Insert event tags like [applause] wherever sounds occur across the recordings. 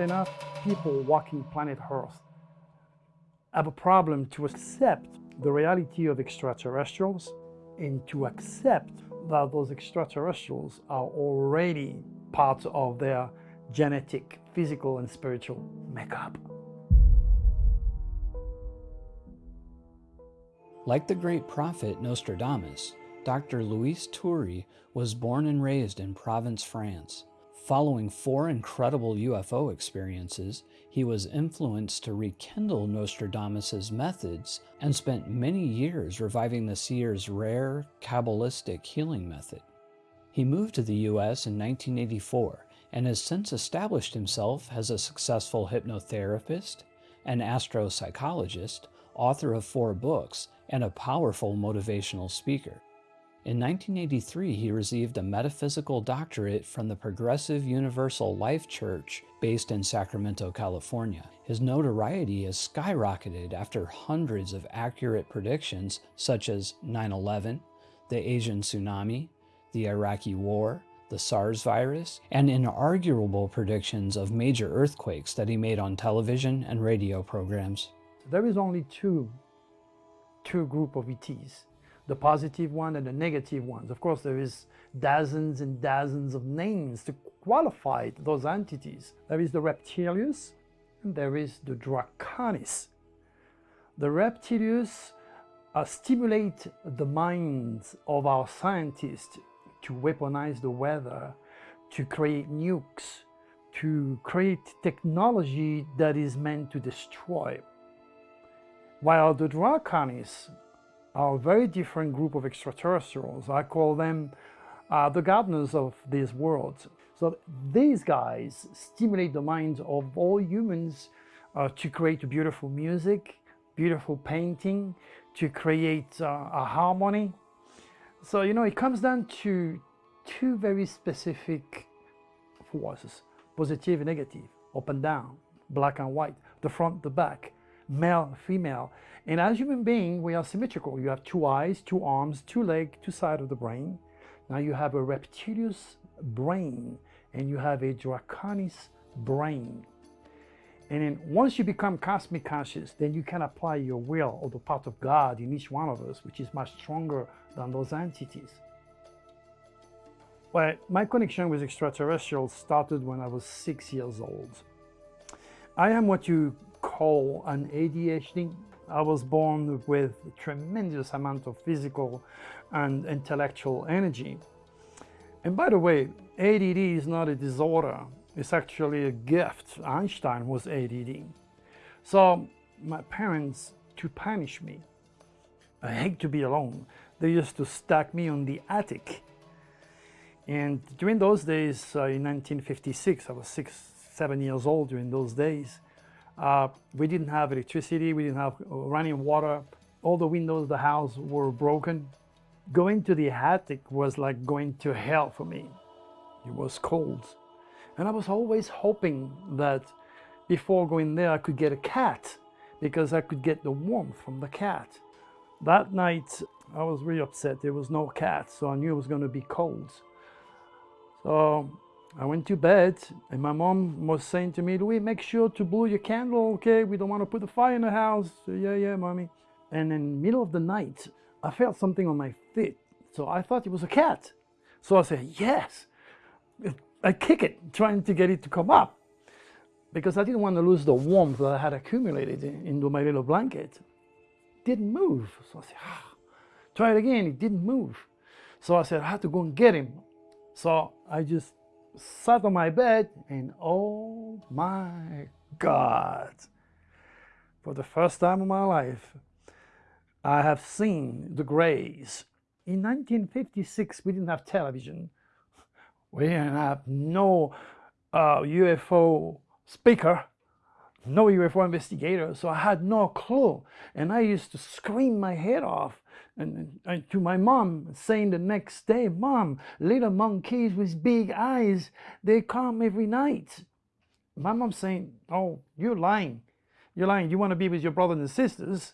enough, people walking planet Earth have a problem to accept the reality of extraterrestrials and to accept that those extraterrestrials are already part of their genetic, physical, and spiritual makeup. Like the great prophet Nostradamus, Dr. Louis Turi was born and raised in Provence, France. Following four incredible UFO experiences, he was influenced to rekindle Nostradamus's methods and spent many years reviving the seer's rare, Kabbalistic healing method. He moved to the US in 1984 and has since established himself as a successful hypnotherapist, an astropsychologist, author of four books, and a powerful motivational speaker. In 1983, he received a metaphysical doctorate from the Progressive Universal Life Church based in Sacramento, California. His notoriety has skyrocketed after hundreds of accurate predictions such as 9-11, the Asian tsunami, the Iraqi war, the SARS virus, and inarguable predictions of major earthquakes that he made on television and radio programs. There is only two, two group of ETs the positive one and the negative ones. Of course, there is dozens and dozens of names to qualify those entities. There is the Reptilius and there is the Draconis. The Reptilius uh, stimulate the minds of our scientists to weaponize the weather, to create nukes, to create technology that is meant to destroy. While the Draconis are a very different group of extraterrestrials. I call them uh, the gardeners of this world. So these guys stimulate the minds of all humans uh, to create beautiful music, beautiful painting, to create uh, a harmony. So, you know, it comes down to two very specific forces, positive and negative, up and down, black and white, the front, the back, male, female. And as human being, we are symmetrical. You have two eyes, two arms, two legs, two sides of the brain. Now you have a reptilius brain and you have a draconis brain. And then once you become cosmic conscious, then you can apply your will or the part of God in each one of us, which is much stronger than those entities. Well, my connection with extraterrestrials started when I was six years old. I am what you call an ADHD. I was born with a tremendous amount of physical and intellectual energy. And by the way, ADD is not a disorder. It's actually a gift. Einstein was ADD. So my parents, to punish me, I hate to be alone. They used to stack me on the attic. And during those days, uh, in 1956, I was six, seven years old during those days, uh, we didn't have electricity, we didn't have running water. All the windows of the house were broken. Going to the attic was like going to hell for me. It was cold. And I was always hoping that before going there, I could get a cat because I could get the warmth from the cat. That night, I was really upset. There was no cat, so I knew it was going to be cold. So I went to bed and my mom was saying to me, Louis, make sure to blow your candle, okay? We don't want to put the fire in the house. So, yeah, yeah, mommy. And in middle of the night, I felt something on my feet. So I thought it was a cat. So I said, yes. I kick it, trying to get it to come up because I didn't want to lose the warmth that I had accumulated into my little blanket. Didn't move. So I said, ah. try it again. It didn't move. So I said, I have to go and get him. So I just sat on my bed and oh my God, for the first time in my life, I have seen the Greys. In 1956, we didn't have television. We didn't have no uh, UFO speaker, no UFO investigator, so I had no clue. And I used to scream my head off and, and, to my mom saying the next day, Mom, little monkeys with big eyes, they come every night. My mom saying, oh, you're lying. You're lying. You want to be with your brothers and sisters.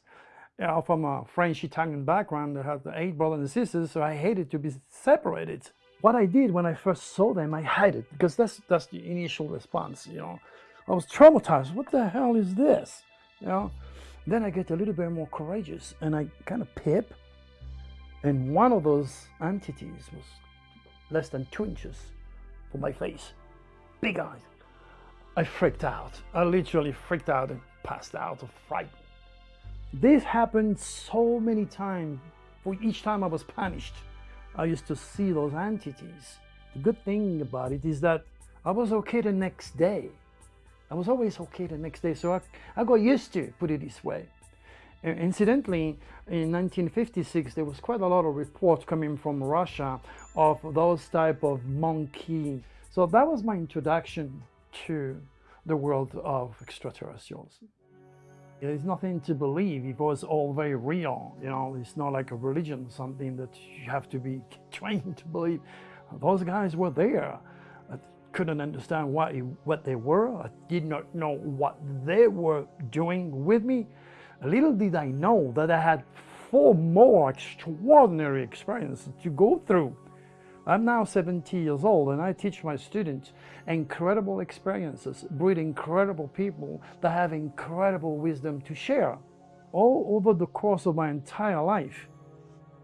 Know, from a French-Italian background, I had eight brothers and sisters, so I hated to be separated. What I did when I first saw them, I hid it because that's, that's the initial response, you know. I was traumatized. What the hell is this? You know. Then I get a little bit more courageous and I kind of pip, and one of those entities was less than two inches from my face, big eyes. I freaked out. I literally freaked out and passed out of fright. This happened so many times. For each time I was punished, I used to see those entities. The good thing about it is that I was okay the next day. I was always okay the next day, so I, I got used to it, put it this way. Uh, incidentally, in 1956, there was quite a lot of reports coming from Russia of those type of monkey. So that was my introduction to the world of extraterrestrials. There's nothing to believe. It was all very real. You know, it's not like a religion, something that you have to be [laughs] trained to believe. Those guys were there. I couldn't understand what, what they were. I did not know what they were doing with me. Little did I know that I had four more extraordinary experiences to go through. I'm now 70 years old and I teach my students incredible experiences, breed incredible people that have incredible wisdom to share. All over the course of my entire life,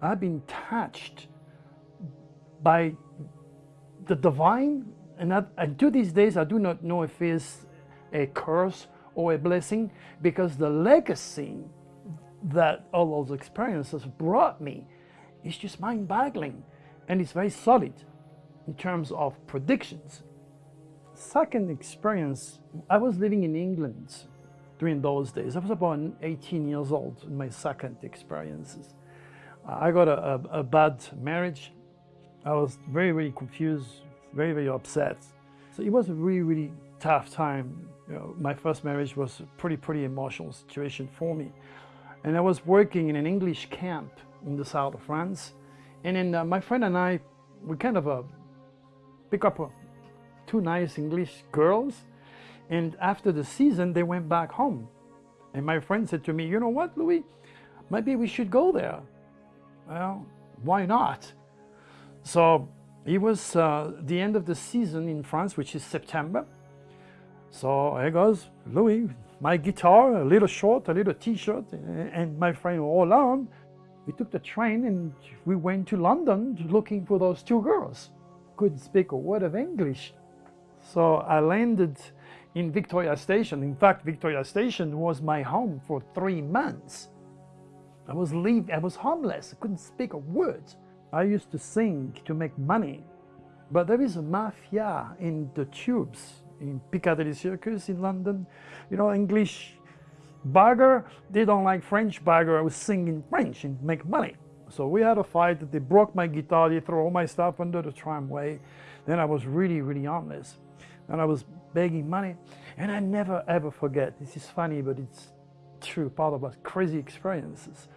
I've been touched by the divine and, I, and to these days I do not know if it's a curse or a blessing because the legacy that all those experiences brought me is just mind-boggling and it's very solid in terms of predictions. Second experience, I was living in England during those days. I was about 18 years old in my second experiences. I got a, a, a bad marriage. I was very, very confused, very, very upset. So it was a really, really tough time. You know, my first marriage was a pretty, pretty emotional situation for me. And I was working in an English camp in the south of France. And then uh, my friend and I, we kind of uh, pick up uh, two nice English girls. And after the season, they went back home. And my friend said to me, you know what, Louis, maybe we should go there. Well, why not? So it was uh, the end of the season in France, which is September. So here goes Louis, my guitar, a little short, a little t-shirt, and my friend Roland. We took the train and we went to London looking for those two girls. Couldn't speak a word of English. So I landed in Victoria Station. In fact, Victoria Station was my home for three months. I was leave, I was homeless, I couldn't speak a word. I used to sing to make money. But there is a mafia in the tubes in Piccadilly Circus in London. You know, English bagger, they don't like French bagger. I was singing French and make money. So we had a fight. that They broke my guitar. They threw all my stuff under the tramway. Then I was really, really homeless. And I was begging money. And I never, ever forget. This is funny, but it's true. Part of my crazy experiences.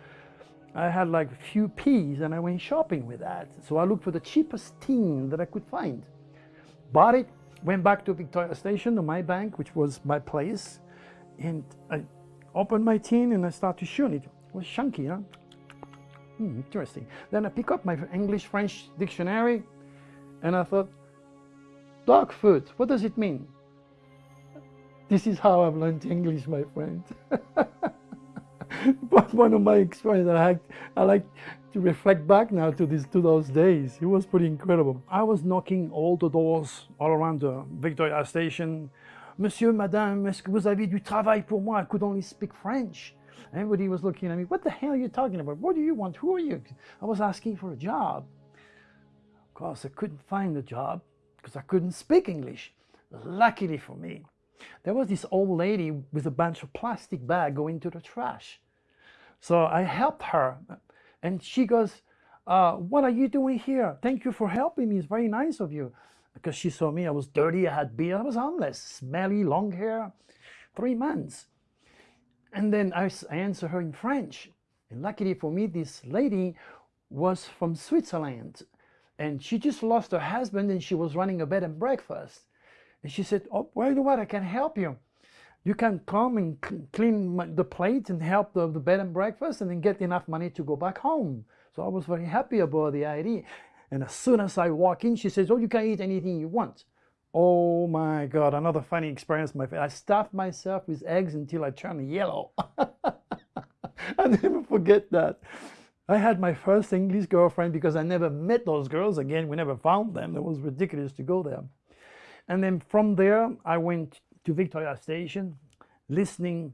I had like a few peas and I went shopping with that. So I looked for the cheapest tin that I could find. Bought it, went back to Victoria Station to my bank, which was my place, and I opened my tin and I started to it. It was chunky, huh? Hmm, interesting. Then I pick up my English-French dictionary and I thought, dog food, what does it mean? This is how I've learned English, my friend. [laughs] one of my experiences I like, I like to reflect back now to these to those days. It was pretty incredible. I was knocking all the doors all around the Victoria Station. Monsieur, Madame, est-ce que vous avez du travail pour moi? I could only speak French. Everybody was looking at me. What the hell are you talking about? What do you want? Who are you? I was asking for a job. Of course, I couldn't find a job because I couldn't speak English. Luckily for me, there was this old lady with a bunch of plastic bag going to the trash. So I helped her and she goes, uh, what are you doing here? Thank you for helping me. It's very nice of you. Because she saw me, I was dirty, I had beard, I was homeless, smelly, long hair, three months. And then I, answered her in French. And luckily for me, this lady was from Switzerland. And she just lost her husband and she was running a bed and breakfast. And she said, oh, well, you know what, I can help you you can come and clean the plate and help the, the bed and breakfast and then get enough money to go back home. So I was very happy about the idea. And as soon as I walk in, she says, oh, you can eat anything you want. Oh my God, another funny experience. My I stuffed myself with eggs until I turned yellow. [laughs] I never forget that. I had my first English girlfriend because I never met those girls again. We never found them. It was ridiculous to go there. And then from there, I went to Victoria Station, listening.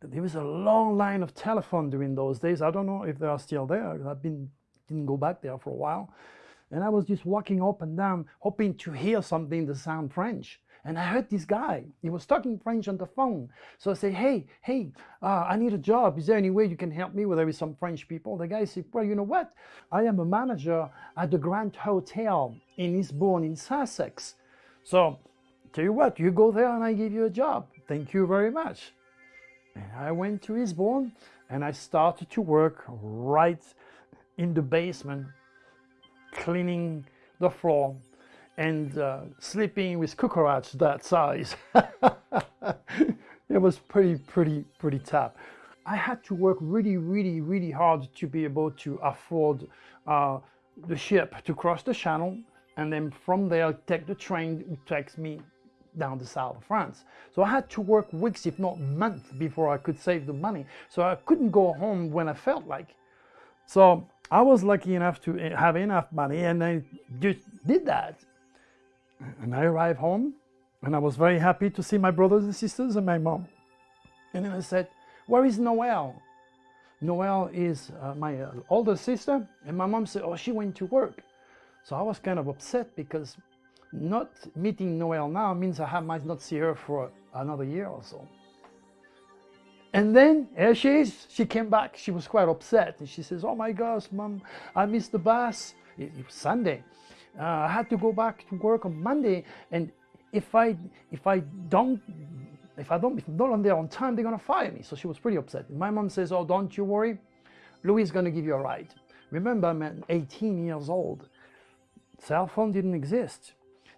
There was a long line of telephone during those days. I don't know if they are still there. I've been didn't go back there for a while. And I was just walking up and down, hoping to hear something that sound French. And I heard this guy, he was talking French on the phone. So I said, hey, hey, uh, I need a job. Is there any way you can help me? Well, there is some French people. The guy said, well, you know what? I am a manager at the Grand Hotel in Eastbourne in Sussex. So tell you what, you go there and I give you a job. Thank you very much. And I went to Eastbourne and I started to work right in the basement, cleaning the floor and uh, sleeping with cockroach that size. [laughs] it was pretty, pretty, pretty tough. I had to work really, really, really hard to be able to afford uh, the ship to cross the channel and then from there take the train that takes me down the south of France. So I had to work weeks, if not months, before I could save the money. So I couldn't go home when I felt like. So I was lucky enough to have enough money and I just did that. And I arrived home and I was very happy to see my brothers and sisters and my mom. And then I said, where is Noelle? Noelle is uh, my uh, older sister and my mom said, oh, she went to work. So I was kind of upset because not meeting Noel now means I might not see her for another year or so. And then here she is, she came back, she was quite upset. And she says, oh my gosh, mom, I missed the bus. It, it was Sunday. Uh, I had to go back to work on Monday. And if I, if I don't, if I don't, if I'm not there on time, they're gonna fire me. So she was pretty upset. My mom says, oh, don't you worry. Louis is gonna give you a ride. Remember, I'm 18 years old. Cell phone didn't exist.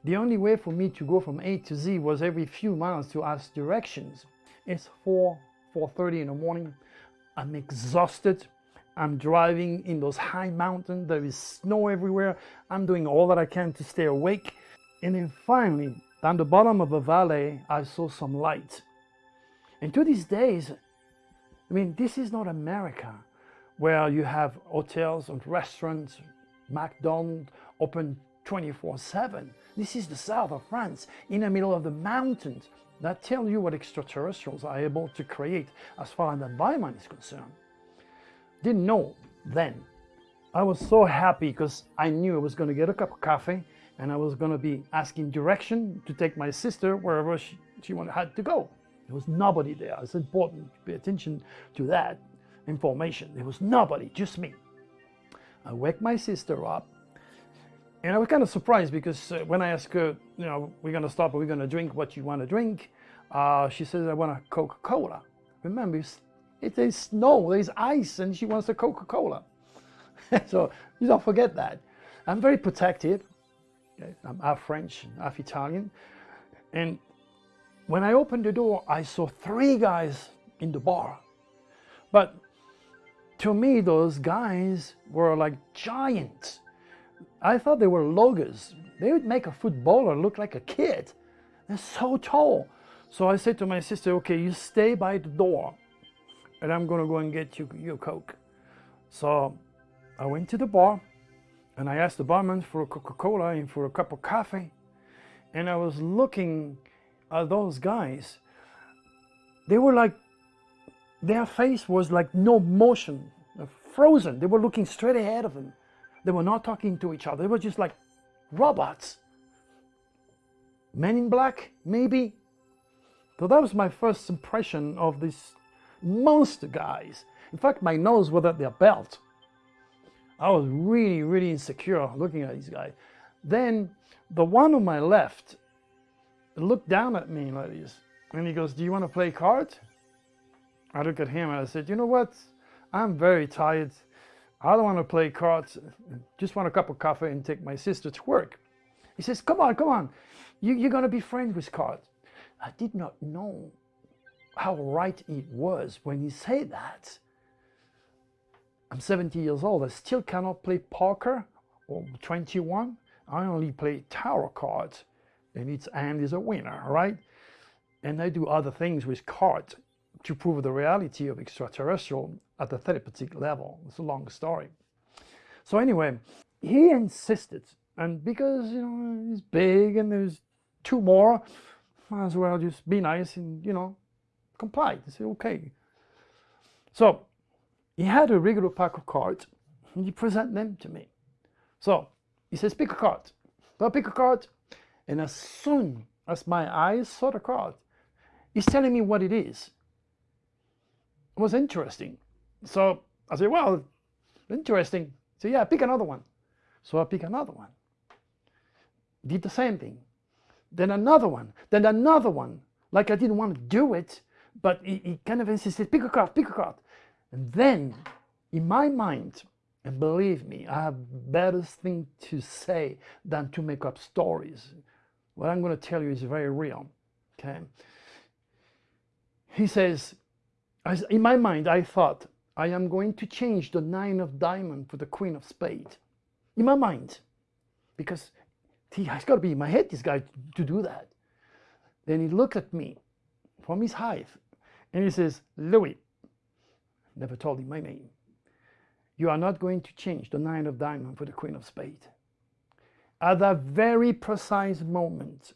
The only way for me to go from A to Z was every few miles to ask directions. It's 4, 4.30 in the morning. I'm exhausted. I'm driving in those high mountains. There is snow everywhere. I'm doing all that I can to stay awake. And then finally, down the bottom of a valley, I saw some light. And to these days, I mean, this is not America where you have hotels and restaurants, McDonald's open 24-7. This is the south of France, in the middle of the mountains. That tells you what extraterrestrials are able to create as far as the environment is concerned. Didn't know then. I was so happy because I knew I was going to get a cup of coffee and I was going to be asking direction to take my sister wherever she, she wanted, had to go. There was nobody there. It's important to pay attention to that information. There was nobody, just me. I wake my sister up and I was kind of surprised because uh, when I asked her, you know, we're going to stop, we're we going to drink what you want to drink? Uh, she says, I want a Coca-Cola. Remember, it is snow, there's ice, and she wants a Coca-Cola. [laughs] so you don't forget that. I'm very protective. I'm half French, half Italian. And when I opened the door, I saw three guys in the bar. But to me, those guys were like giants. I thought they were loggers. They would make a footballer look like a kid. They're so tall. So I said to my sister, okay, you stay by the door and I'm gonna go and get you your Coke. So I went to the bar and I asked the barman for a Coca-Cola and for a cup of coffee. And I was looking at those guys. They were like, their face was like no motion, frozen. They were looking straight ahead of them. They were not talking to each other. They were just like robots. Men in black, maybe. So that was my first impression of these monster guys. In fact, my nose was at their belt. I was really, really insecure looking at these guys. Then the one on my left looked down at me like this. And he goes, do you want to play cards? I look at him and I said, you know what? I'm very tired. I don't want to play cards, just want a cup of coffee and take my sister to work. He says, come on, come on, you, you're going to be friends with cards. I did not know how right it was when he said that. I'm 70 years old, I still cannot play poker or 21. I only play tarot cards. and its end is a winner, right? And I do other things with cards to prove the reality of extraterrestrial at the therapeutic level. It's a long story. So anyway, he insisted, and because you know he's big and there's two more, might as well just be nice and you know comply. He said okay. So he had a regular pack of cards, and he present them to me. So he says, pick a card. So I pick a card, and as soon as my eyes saw the card, he's telling me what it is. It was interesting. So I said, well, interesting. So yeah, pick another one. So I pick another one. Did the same thing. Then another one. Then another one. Like I didn't want to do it, but he, he kind of insisted, pick a card, pick a card. And then, in my mind, and believe me, I have better thing to say than to make up stories. What I'm going to tell you is very real. Okay. He says, in my mind, I thought, I am going to change the nine of diamond for the queen of spade. In my mind. Because he has got to be in my head, this guy, to do that. Then he looked at me from his height and he says, Louis, never told him my name. You are not going to change the nine of diamond for the queen of spade. At that very precise moment,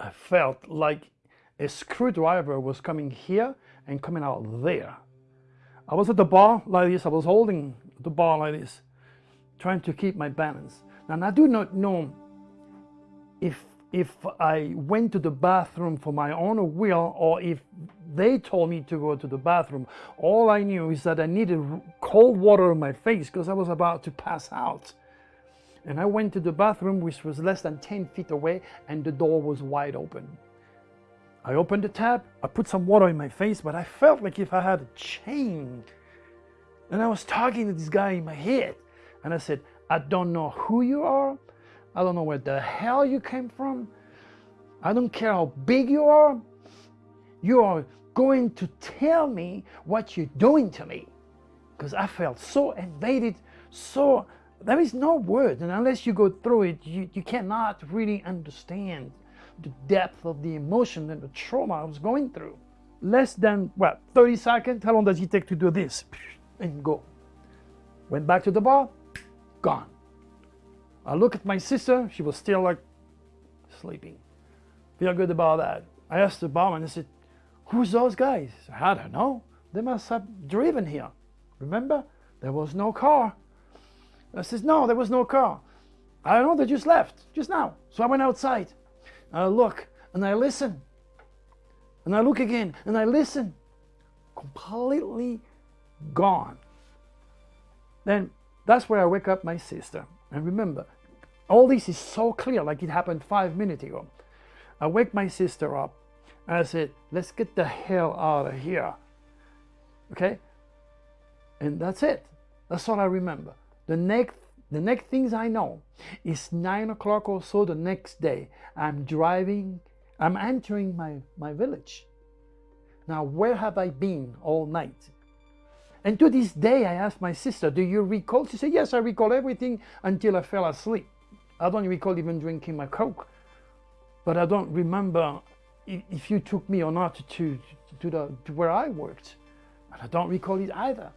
I felt like a screwdriver was coming here and coming out there. I was at the bar like this, I was holding the bar like this, trying to keep my balance. And I do not know if if I went to the bathroom for my own will or if they told me to go to the bathroom. All I knew is that I needed cold water on my face because I was about to pass out. And I went to the bathroom, which was less than 10 feet away, and the door was wide open. I opened the tap, I put some water in my face, but I felt like if I had a chain. And I was talking to this guy in my head, and I said, I don't know who you are, I don't know where the hell you came from. I don't care how big you are. You are going to tell me what you're doing to me. Because I felt so invaded, so there is no word. And unless you go through it, you, you cannot really understand the depth of the emotion and the trauma I was going through. Less than, what, 30 seconds? How long does it take to do this? [sniffs] And go. Went back to the bar, [sniffs] gone. I look at my sister, she was still like sleeping. Feel good about that. I asked the barman, I said, who's those guys? I don't know. They must have driven here. Remember? There was no car. I says, no, there was no car. I don't know, they just left, just now. So I went outside. I look and I listen. And I look again and I listen. Completely gone. Then that's where I wake up my sister. And remember, all this is so clear, like it happened five minutes ago. I wake my sister up and I said, let's get the hell out of here. Okay? And that's it. That's all I remember. The next the next things I know is nine o'clock or so the next day. I'm driving, I'm entering my, my village. Now, where have I been all night? And to this day, I asked my sister, do you recall? She said, yes, I recall everything until I fell asleep. I don't recall even drinking my Coke, but I don't remember if you took me or not to, to, the, to where I worked. And I don't recall it either.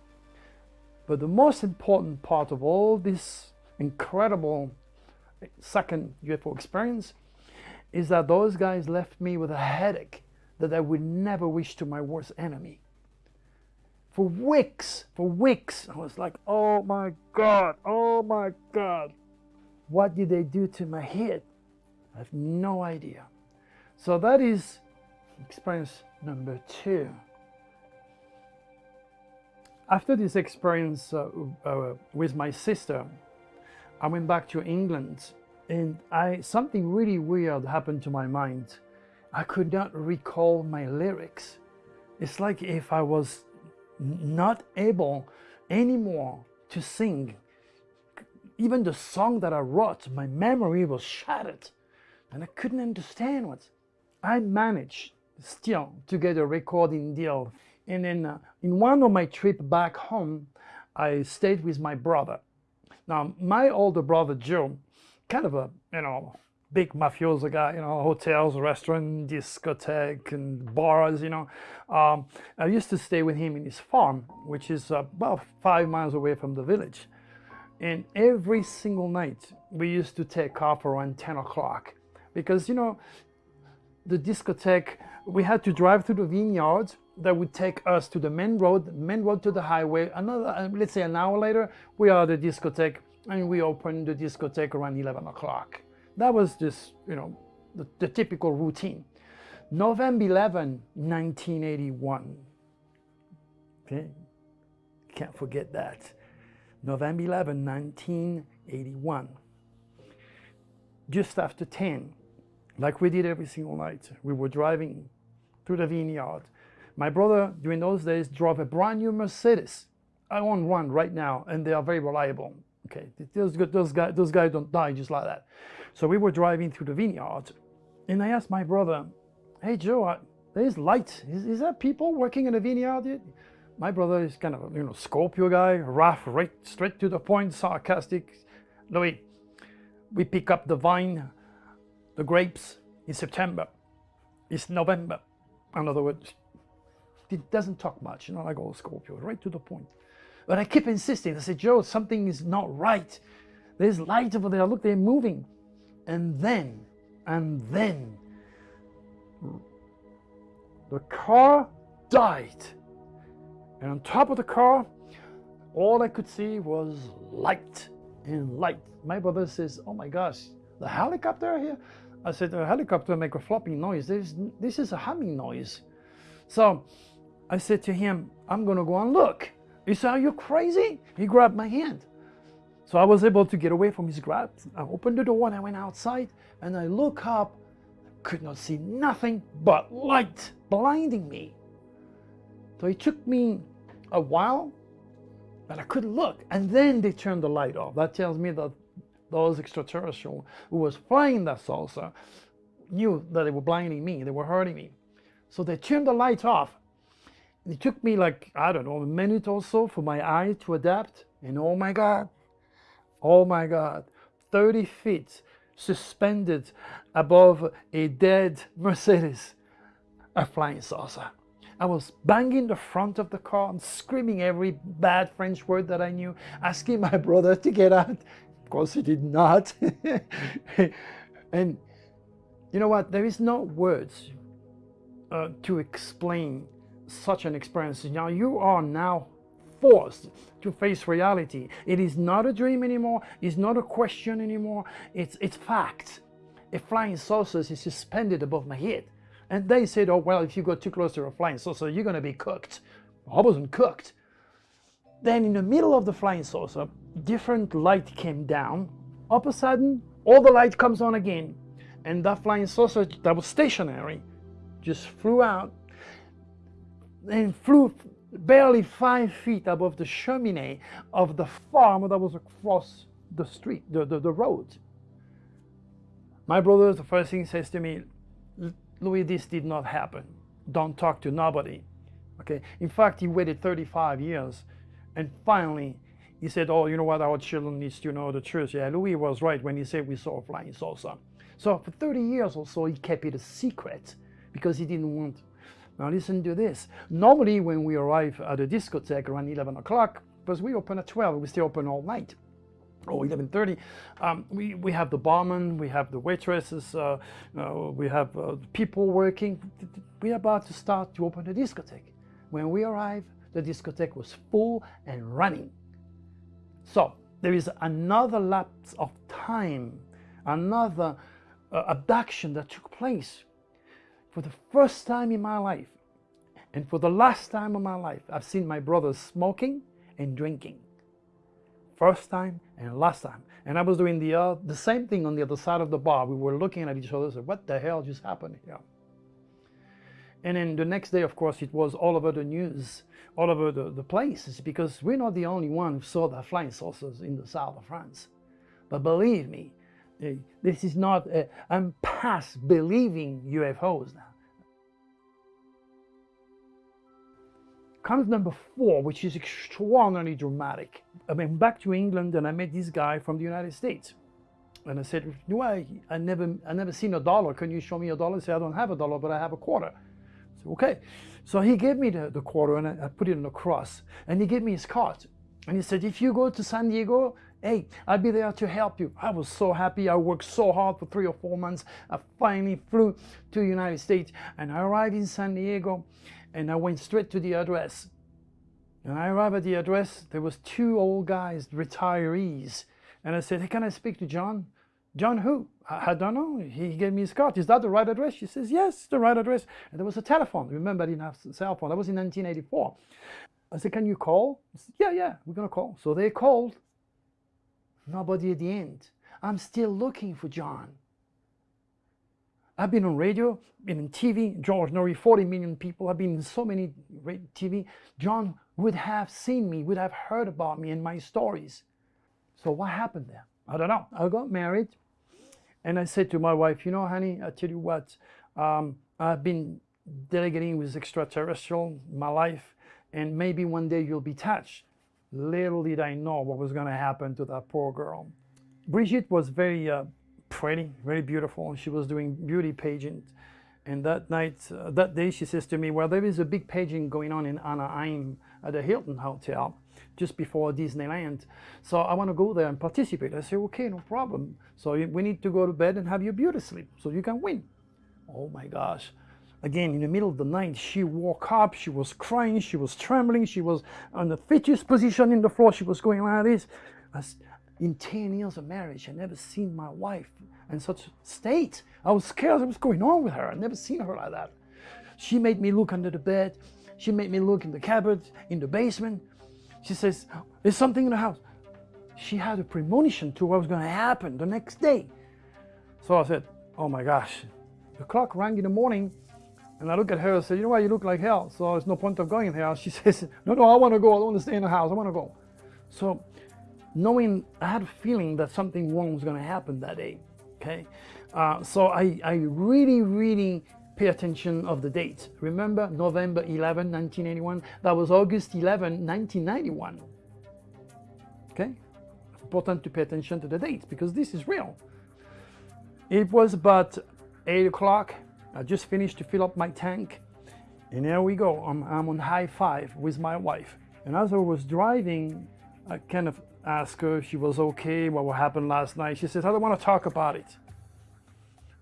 But the most important part of all this incredible second UFO experience is that those guys left me with a headache that I would never wish to my worst enemy. For weeks, for weeks, I was like, oh my God, oh my God. What did they do to my head? I have no idea. So that is experience number two. After this experience uh, uh, with my sister, I went back to England and I something really weird happened to my mind. I could not recall my lyrics. It's like if I was not able anymore to sing even the song that I wrote, my memory was shattered and I couldn't understand what. I managed still to get a recording deal. And then uh, in one of my trip back home, I stayed with my brother. Now, my older brother, Joe, kind of a, you know, big mafioso guy, you know, hotels, restaurant, discotheque, and bars, you know. Um, I used to stay with him in his farm, which is about five miles away from the village. And every single night, we used to take off around 10 o'clock because, you know, the discotheque, we had to drive through the vineyards that would take us to the main road, main road to the highway. Another, uh, let's say an hour later, we are at the discotheque and we open the discotheque around 11 o'clock. That was just, you know, the, the typical routine. November 11, 1981. Okay, can't forget that. November 11, 1981. Just after 10, like we did every single night, we were driving through the vineyard. My brother, during those days, drove a brand new Mercedes. I own one right now, and they are very reliable. Okay, those, those, guys, those guys don't die just like that. So we were driving through the vineyard, and I asked my brother, hey Joe, there's light. Is, is there people working in the vineyard? My brother is kind of, you know, Scorpio guy, rough, right, straight to the point, sarcastic. Louis, we pick up the vine, the grapes in September. It's November. In other words, it doesn't talk much, you know, like old Scorpio, right to the point. But I keep insisting. I said, Joe, something is not right. There's light over there. Look, they're moving. And then, and then, the car died. And on top of the car, all I could see was light and light. My brother says, oh my gosh, the helicopter here? I said, the helicopter make a flopping noise. There's, this is a humming noise. So I said to him, I'm going to go and look. He said, are you crazy? He grabbed my hand. So I was able to get away from his grab. I opened the door and I went outside and I look up, I could not see nothing but light blinding me. So it took me a while, but I couldn't look. And then they turned the light off. That tells me that those extraterrestrials who was flying that saucer knew that they were blinding me, they were hurting me. So they turned the lights off. It took me like, I don't know, a minute or so for my eye to adapt. And oh my God, oh my God, 30 feet suspended above a dead Mercedes, a flying saucer. I was banging the front of the car and screaming every bad French word that I knew, asking my brother to get out. Of course, he did not. [laughs] and you know what? There is no words uh, to explain such an experience. Now you are now forced to face reality. It is not a dream anymore. It's not a question anymore. It's, it's fact. A flying saucer is suspended above my head. And they said, oh, well, if you go too close to a flying saucer, you're going to be cooked. I wasn't cooked. Then in the middle of the flying saucer, different light came down. All of a sudden, all the light comes on again. And that flying saucer that was stationary just flew out and flew barely five feet above the chimney of the farm that was across the street, the, the, the road. My brother, the first thing says to me, Louis, this did not happen. Don't talk to nobody. Okay. In fact, he waited 35 years and finally he said, oh, you know what, our children needs to know the truth. Yeah, Louis was right when he said we saw a flying saucer. So for 30 years or so, he kept it a secret because he didn't want. Now listen to this. Normally when we arrive at a discotheque around 11 o'clock, because we open at 12, we stay open all night or 11.30, um, we, we have the barman, we have the waitresses, uh, uh, we have uh, people working. We're about to start to open the discotheque. When we arrive, the discotheque was full and running. So there is another lapse of time, another uh, abduction that took place. For the first time in my life, and for the last time in my life, I've seen my brothers smoking and drinking. First time and last time. And I was doing the, uh, the same thing on the other side of the bar. We were looking at each other and said, what the hell just happened here? And then the next day, of course, it was all over the news, all over the, the places, because we're not the only one who saw the flying saucers in the south of France. But believe me, eh, this is not, i I'm past believing UFOs now. Comes number four, which is extraordinarily dramatic. I went back to England and I met this guy from the United States. And I said, no, I, I never, I never seen a dollar. Can you show me a dollar? I said, I don't have a dollar, but I have a quarter. I said, okay. So he gave me the, the quarter and I, I put it in a cross. And he gave me his card. And he said, if you go to San Diego, hey, I'll be there to help you. I was so happy. I worked so hard for three or four months. I finally flew to the United States and I arrived in San Diego and I went straight to the address. And I arrived at the address, there was two old guys, retirees. And I said, hey, can I speak to John? John who? I, I don't know. He gave me his card. Is that the right address? She says, yes, the right address. And there was a telephone. Remember, I didn't have a cell phone. That was in 1984. I said, can you call? Said, yeah, yeah, we're going to call. So they called. Nobody at the end. I'm still looking for John. I've been on radio, been in TV, George Noory, 40 million people. I've been in so many TV. John would have seen me, would have heard about me and my stories. So what happened there? I don't know. I got married and I said to my wife, you know, honey, I tell you what, um, I've been delegating with extraterrestrial my life and maybe one day you'll be touched. Little did I know what was going to happen to that poor girl. Brigitte was very uh, pretty, very beautiful. She was doing beauty pageant. And that night, uh, that day, she says to me, well, there is a big pageant going on in Anaheim at the Hilton Hotel just before Disneyland. So I want to go there and participate. I say, okay, no problem. So we need to go to bed and have your beauty sleep so you can win. Oh my gosh. Again, in the middle of the night, she woke up, she was crying, she was trembling, she was on the fetus position in the floor, she was going like this. As in 10 years of marriage, I never seen my wife in such state. I was scared of what's going on with her. I never seen her like that. She made me look under the bed. She made me look in the cupboard, in the basement. She says, there's something in the house. She had a premonition to what was going to happen the next day. So I said, oh my gosh. The clock rang in the morning and I look at her and said, you know what, you look like hell, so there's no point of going in there. She [laughs] says, no, no, I want to go. I don't want to stay in the house. I want to go. So knowing, I had a feeling that something wrong was going to happen that day, okay? Uh, so I, I really, really pay attention of the date. Remember November 11, 1981? That was August 11, 1991. Okay? Important to pay attention to the dates because this is real. It was about 8 o'clock I just finished to fill up my tank and here we go. I'm, I'm on high five with my wife. And as I was driving, I kind of asked her if she was okay, what happened last night. She says, I don't want to talk about it.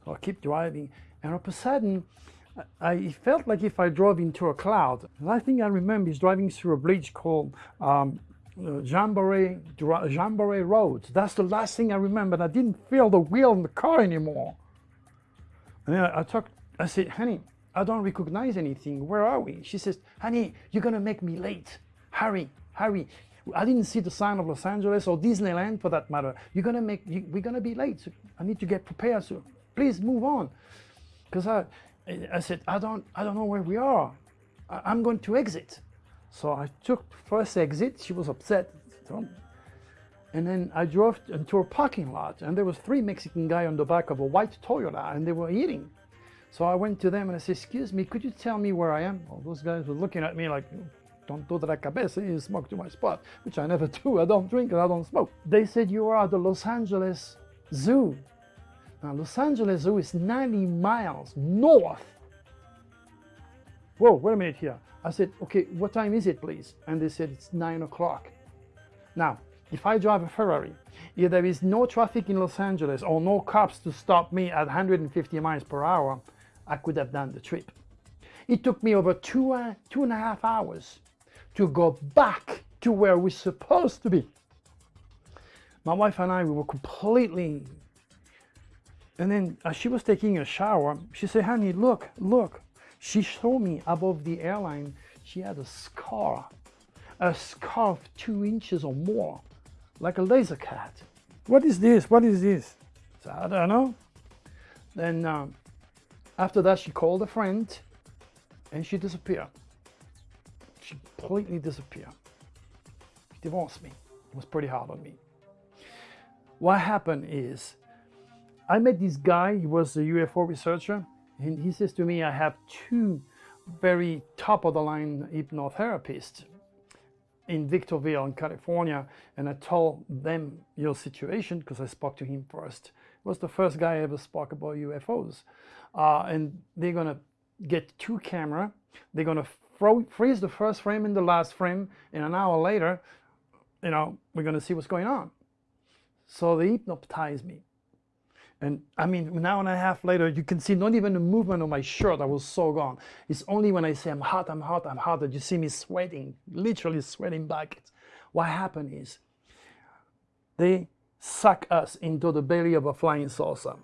I keep driving. And all of a sudden, I felt like if I drove into a cloud. The last thing I remember is driving through a bridge called um, Jamboree, Jamboree Road. That's the last thing I remember. I didn't feel the wheel in the car anymore. And I, I talked I said, honey, I don't recognize anything. Where are we? She says, honey, you're going to make me late. Hurry, hurry. I didn't see the sign of Los Angeles or Disneyland for that matter. You're to make, you, we're to be late. So I need to get prepared. So please move on. Because I, I said, I don't, I don't know where we are. I, I'm going to exit. So I took first exit. She was upset. And then I drove into a parking lot and there was three Mexican guy on the back of a white Toyota and they were eating. So I went to them and I said, excuse me, could you tell me where I am? Well, those guys were looking at me like, don't do that cabeza, you smoke too much pot, which I never [laughs] do. I don't drink and I don't smoke. They said, you are at the Los Angeles Zoo. Now, Los Angeles Zoo is 90 miles north. Whoa, wait a minute here. I said, okay, what time is it, please? And they said, it's nine o'clock. Now, if I drive a Ferrari, if there is no traffic in Los Angeles or no cops to stop me at 150 miles per hour, I could have done the trip. It took me over two, uh, two and a half hours to go back to where we're supposed to be. My wife and I, we were completely, and then as she was taking a shower, she said, honey, look, look. She showed me above the airline, she had a scar, a scar of two inches or more, like a laser cut. What is this? What is this? So, I don't know. Then um, after that, she called a friend and she disappeared. Completely disappeared. She divorced me. It was pretty hard on me. What happened is, I met this guy, he was a UFO researcher, and he says to me, I have two very top of the line hypnotherapists. in Victorville in California and I told them your situation because I spoke to him first. He was the first guy I ever spoke about UFOs. Uh, and they're gonna get two camera, they're gonna freeze the first frame and the last frame and an hour later, you know, we're gonna see what's going on. So they hypnotized me. And I mean, an hour and a half later, you can see not even the movement of my shirt. I was so gone. It's only when I say I'm hot, I'm hot, I'm hot that you see me sweating, literally sweating buckets. What happened is they suck us into the belly of a flying saucer.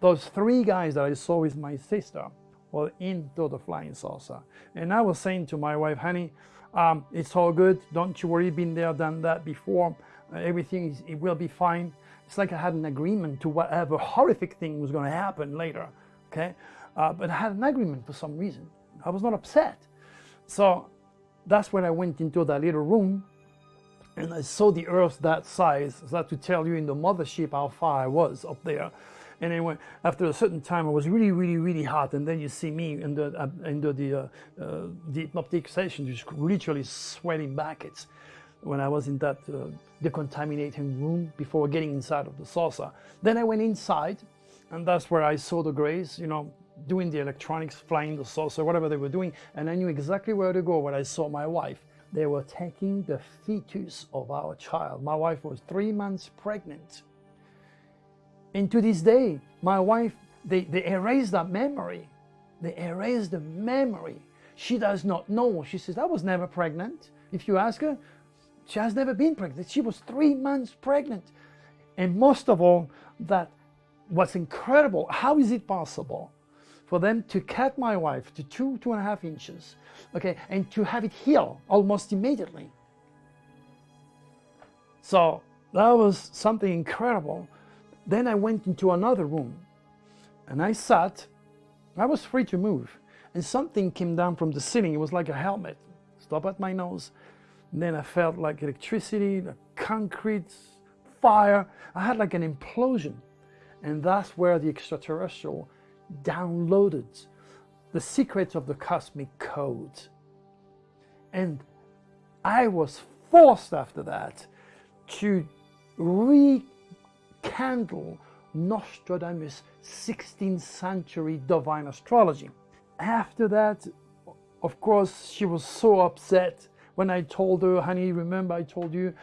Those three guys that I saw with my sister were into the flying saucer. And I was saying to my wife, honey, um, it's all good. Don't you worry, been there, done that before. Uh, everything, is, it will be fine. It's like I had an agreement to whatever horrific thing was going to happen later, okay? Uh, but I had an agreement for some reason. I was not upset. So that's when I went into that little room and I saw the earth that size. So that to tell you in the mothership how far I was up there. And anyway, after a certain time, it was really, really, really hot. And then you see me in the, uh, in the, the, uh, uh, hypnotic session, just literally sweating buckets when I was in that uh, decontaminating room before getting inside of the saucer. Then I went inside and that's where I saw the Greys, you know, doing the electronics, flying the saucer, whatever they were doing. And I knew exactly where to go when I saw my wife. They were taking the fetus of our child. My wife was three months pregnant. And to this day, my wife, they, they erased that memory. They erased the memory. She does not know. She says, I was never pregnant. If you ask her, she has never been pregnant. She was three months pregnant. And most of all, that was incredible. How is it possible for them to cut my wife to two, two and a half inches, okay, and to have it heal almost immediately? So that was something incredible. Then I went into another room and I sat. I was free to move. And something came down from the ceiling. It was like a helmet. Stop at my nose then I felt like electricity, the concrete, fire. I had like an implosion. And that's where the extraterrestrial downloaded the secrets of the cosmic code. And I was forced after that to rekindle Nostradamus' 16th century divine astrology. After that, of course, she was so upset when I told her, honey, remember I told you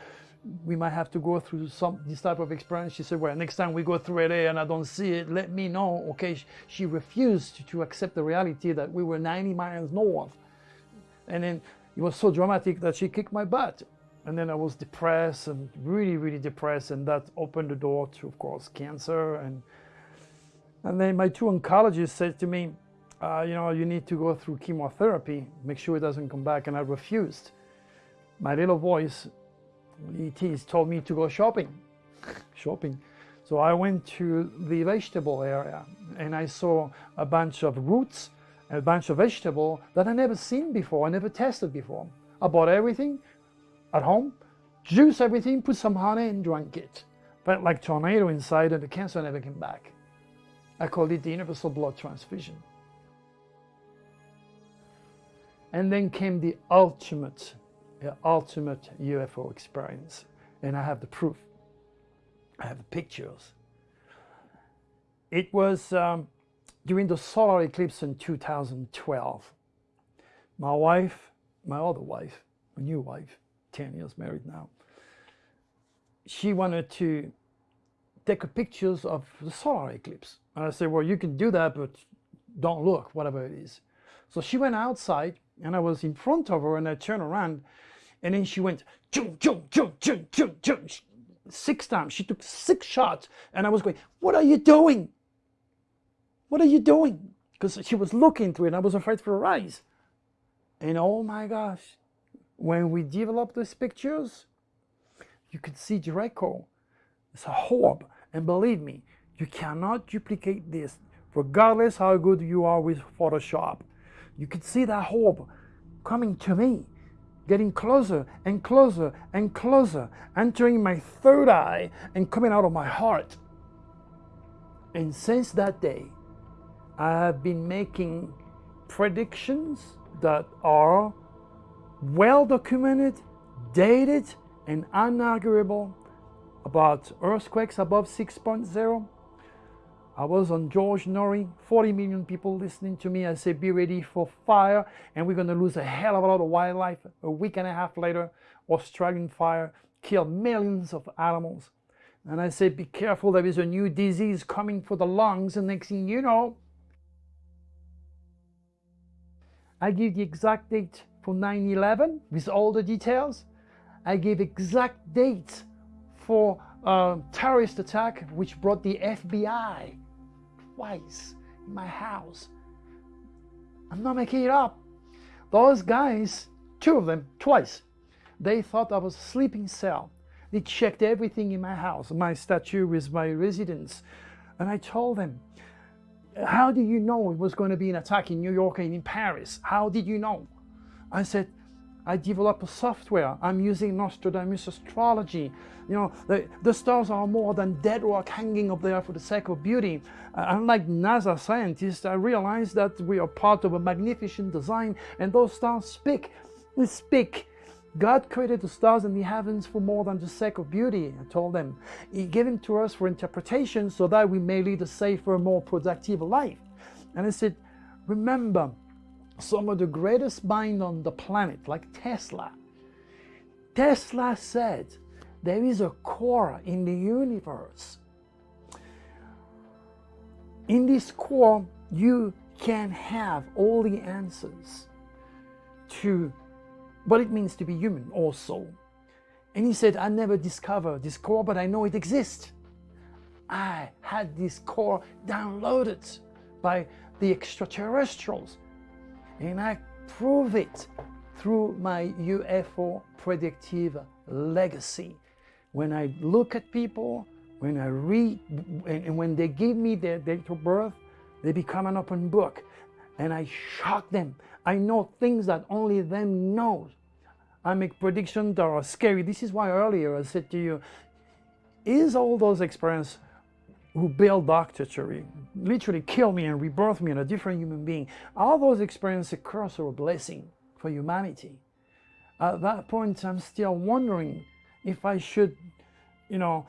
we might have to go through some this type of experience. She said, well, next time we go through LA and I don't see it, let me know. Okay, she refused to accept the reality that we were 90 miles north. And then it was so dramatic that she kicked my butt. And then I was depressed and really, really depressed. And that opened the door to, of course, cancer. And, and then my two oncologists said to me, uh, you know, you need to go through chemotherapy, make sure it doesn't come back. And I refused my little voice, ETs, told me to go shopping. shopping. So I went to the vegetable area and I saw a bunch of roots, a bunch of vegetable that I never seen before, I never tested before. I bought everything at home, juice everything, put some honey and drank it. Felt like tornado inside and the cancer never came back. I called it the universal blood transfusion. And then came the ultimate ultimate UFO experience. And I have the proof. I have the pictures. It was um, during the solar eclipse in 2012. My wife, my other wife, my new wife, 10 years married now, she wanted to take pictures of the solar eclipse. And I said, well, you can do that, but don't look, whatever it is. So she went outside and I was in front of her and I turned around and then she went chum, chum, chum, chum, chum, chum, six times. She took six shots. And I was going, what are you doing? What are you doing? Because she was looking through it and I was afraid for her eyes. And oh my gosh, when we developed these pictures, you could see Draco. It's a orb. And believe me, you cannot duplicate this regardless how good you are with Photoshop. You could see that orb coming to me getting closer and closer and closer, entering my third eye and coming out of my heart. And since that day, I have been making predictions that are well documented, dated and unarguable about earthquakes above 6.0. I was on George Noory, 40 million people listening to me. I said, be ready for fire, and we're going to lose a hell of a lot of wildlife. A week and a half later, Australian fire killed millions of animals. And I said, be careful, there is a new disease coming for the lungs, and next thing you know, I give the exact date for 9-11 with all the details. I gave exact dates for a terrorist attack which brought the FBI twice in my house. I'm not making it up. Those guys, two of them, twice, they thought I was a sleeping cell. They checked everything in my house, my statue with my residence. And I told them, how do you know it was going to be an attack in New York and in Paris? How did you know? I said, I develop a software. I'm using Nostradamus astrology. You know, the, the stars are more than dead rock hanging up there for the sake of beauty. Uh, unlike NASA scientists, I realize that we are part of a magnificent design and those stars speak. They speak. God created the stars and the heavens for more than the sake of beauty, I told them. He gave them to us for interpretation so that we may lead a safer, more productive life. And I said, remember, some of the greatest minds on the planet, like Tesla. Tesla said there is a core in the universe. In this core, you can have all the answers to what it means to be human also. And he said, I never discovered this core, but I know it exists. I had this core downloaded by the extraterrestrials and I prove it through my UFO predictive legacy. When I look at people, when I read, and when they give me their date of birth, they become an open book and I shock them. I know things that only them knows. I make predictions that are scary. This is why earlier I said to you, is all those experiences who built Dr. Turi, literally killed me and rebirthed me in a different human being. All those experiences curse or a blessing for humanity. At that point, I'm still wondering if I should, you know,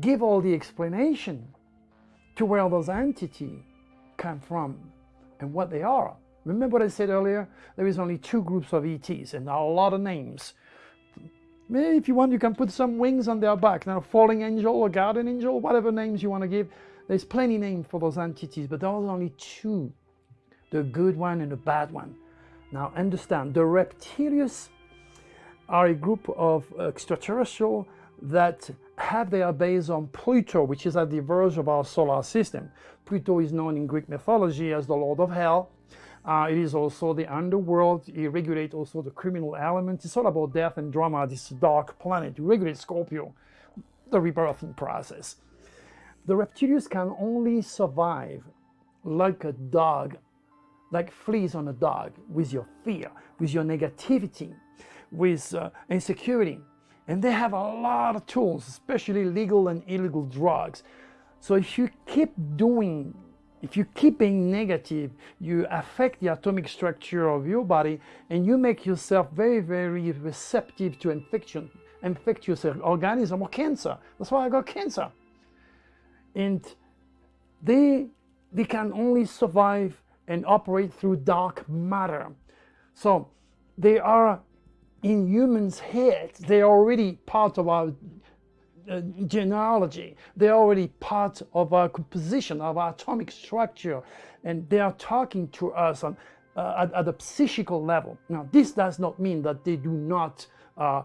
give all the explanation to where those entities come from and what they are. Remember what I said earlier? There is only two groups of ETs and a lot of names. Maybe if you want, you can put some wings on their back. Now, falling angel or guardian angel, whatever names you want to give. There's plenty names for those entities, but there are only two. The good one and the bad one. Now, understand, the reptilians are a group of extraterrestrial that have their base on Pluto, which is at the verge of our solar system. Pluto is known in Greek mythology as the Lord of Hell, uh, it is also the underworld. It regulates also the criminal element. It's all about death and drama, this dark planet. It regulates Scorpio, the rebirthing process. The reptilians can only survive like a dog, like fleas on a dog, with your fear, with your negativity, with uh, insecurity. And they have a lot of tools, especially legal and illegal drugs. So if you keep doing if you keep being negative, you affect the atomic structure of your body and you make yourself very, very receptive to infection, infectious organism or cancer. That's why I got cancer. And they, they can only survive and operate through dark matter. So they are in humans' heads. They are already part of our uh, genealogy. They're already part of our composition, of our atomic structure, and they are talking to us on, uh, at, at, a psychical level. Now, this does not mean that they do not uh,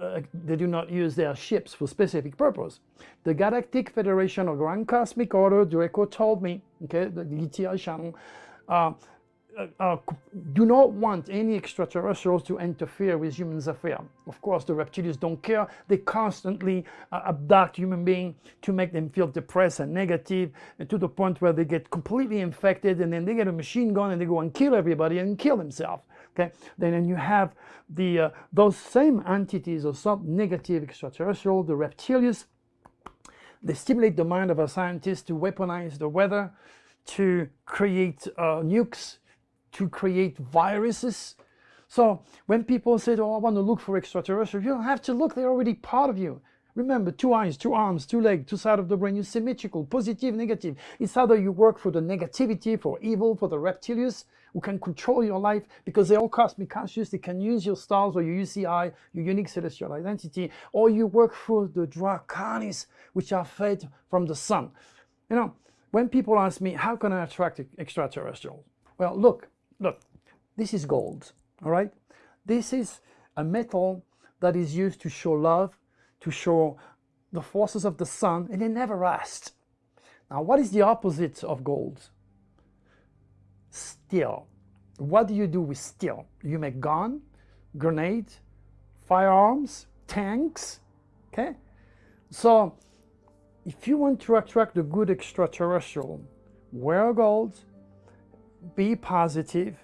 uh, they do not use their ships for specific purpose. The Galactic Federation of Grand Cosmic Order, Draco told me, okay, the GTI channel, uh, uh, uh, do not want any extraterrestrials to interfere with humans' affairs. Of course, the reptilians don't care. They constantly uh, abduct human beings to make them feel depressed and negative, and to the point where they get completely infected, and then they get a machine gun and they go and kill everybody and kill themselves. Okay, then you have the uh, those same entities or some negative extraterrestrial, the reptilians. They stimulate the mind of a scientist to weaponize the weather, to create uh, nukes to create viruses So when people say, oh, I want to look for extraterrestrials, you don't have to look, they're already part of you. Remember, two eyes, two arms, two legs, two sides of the brain, you're symmetrical, positive, negative. It's either you work for the negativity, for evil, for the reptilians, who can control your life because they're all cosmic conscious, they can use your stars or your UCI, your unique celestial identity, or you work for the draconis, which are fed from the sun. You know, when people ask me, how can I attract extraterrestrials? Well, look, look, this is gold, all right? This is a metal that is used to show love, to show the forces of the sun, and it never rust. Now, what is the opposite of gold? Steel. What do you do with steel? You make gun, grenade, firearms, tanks, okay? So, if you want to attract a good extraterrestrial, wear gold, be positive,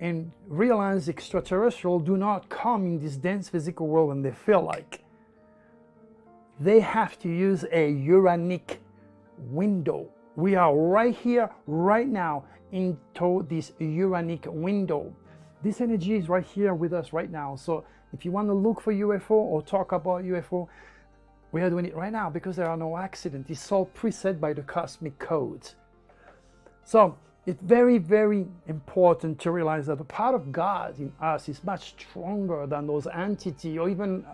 and realize extraterrestrial do not come in this dense physical world when they feel like they have to use a uranic window. We are right here, right now, into this uranic window. This energy is right here with us right now. So if you want to look for UFO or talk about UFO, we are doing it right now because there are no accidents. It's all preset by the cosmic codes. So it's very, very important to realize that the part of God in us is much stronger than those entities or even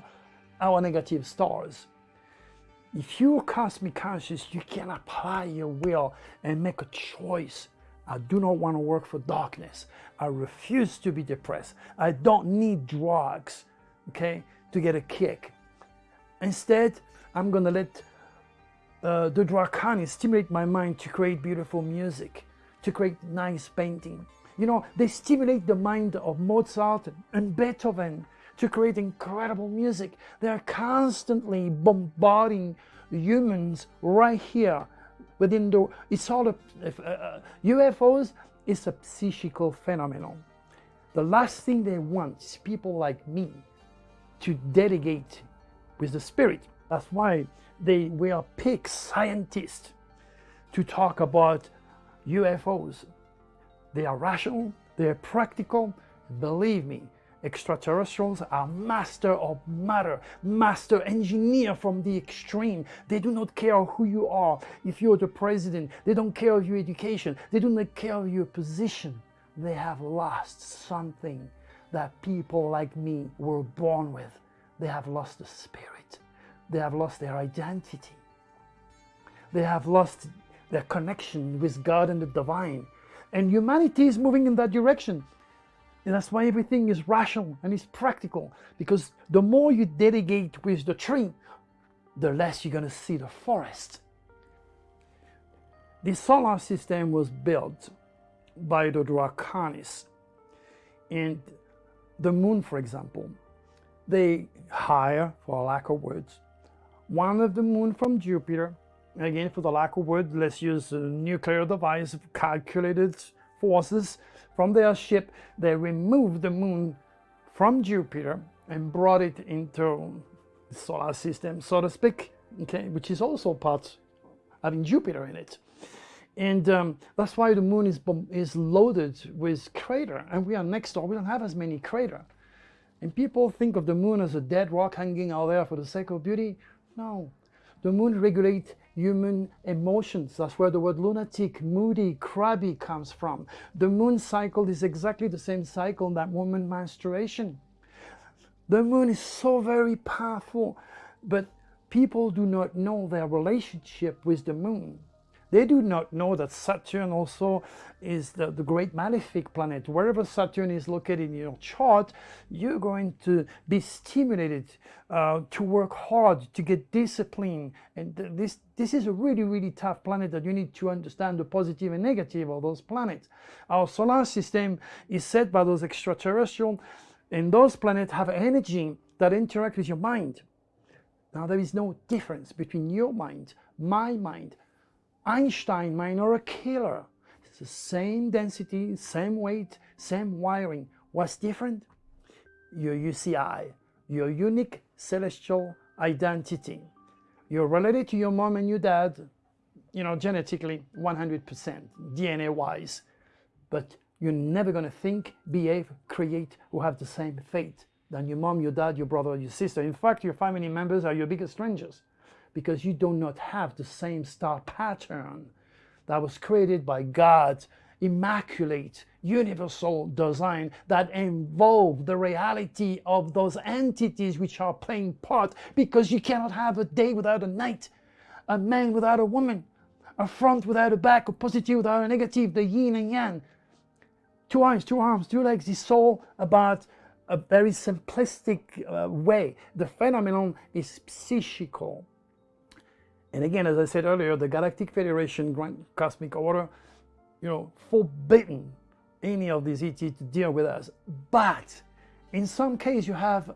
our negative stars. If you're cosmic conscious, you can apply your will and make a choice. I do not want to work for darkness. I refuse to be depressed. I don't need drugs, okay, to get a kick. Instead, I'm going to let uh, the Dracani stimulate my mind to create beautiful music, to create nice painting. You know, they stimulate the mind of Mozart and Beethoven to create incredible music. They're constantly bombarding humans right here within the, it's all a, uh, UFOs is a psychical phenomenon. The last thing they want is people like me to dedicate with the spirit. That's why they will pick scientists to talk about UFOs. They are rational, they're practical. Believe me, Extraterrestrials are master of matter, master engineer from the extreme. They do not care who you are. If you're the president, they don't care of your education. They do not care of your position. They have lost something that people like me were born with. They have lost the spirit. They have lost their identity. They have lost their connection with God and the divine. And humanity is moving in that direction. And that's why everything is rational and is practical. Because the more you dedicate with the tree, the less you're going to see the forest. The solar system was built by the Draconis. And the moon, for example, they hire, for lack of words, one of the moon from Jupiter. Again, for the lack of words, let's use a nuclear device, calculated forces from their ship, they removed the moon from Jupiter and brought it into the solar system, so to speak, okay, which is also part having Jupiter in it. And um, that's why the moon is, is loaded with crater, and we are next door, we don't have as many crater. And people think of the moon as a dead rock hanging out there for the sake of beauty. No, the moon regulates human emotions. That's where the word lunatic, moody, crabby comes from. The moon cycle is exactly the same cycle that woman menstruation. The moon is so very powerful, but people do not know their relationship with the moon. They do not know that Saturn also is the, the great malefic planet. Wherever Saturn is located in your chart, you're going to be stimulated uh, to work hard, to get discipline. And this, this is a really, really tough planet that you need to understand the positive and negative of those planets. Our solar system is set by those extraterrestrial, and those planets have energy that interact with your mind. Now, there is no difference between your mind, my mind, Einstein minor killer. It's the same density, same weight, same wiring. What's different? Your UCI, your unique celestial identity. You're related to your mom and your dad, you know, genetically 100%, DNA-wise. But you're never going to think, behave, create, or have the same fate than your mom, your dad, your brother, your sister. In fact, your family members are your biggest strangers because you do not have the same star pattern that was created by God's immaculate universal design that involve the reality of those entities which are playing part because you cannot have a day without a night, a man without a woman, a front without a back, a positive without a negative, the yin and yang. Two eyes, two arms, two legs, it's all about a very simplistic uh, way. The phenomenon is psychical. And again, as I said earlier, the Galactic Federation, Grand Cosmic Order, you know, forbidden any of these ET to deal with us. But in some case, you have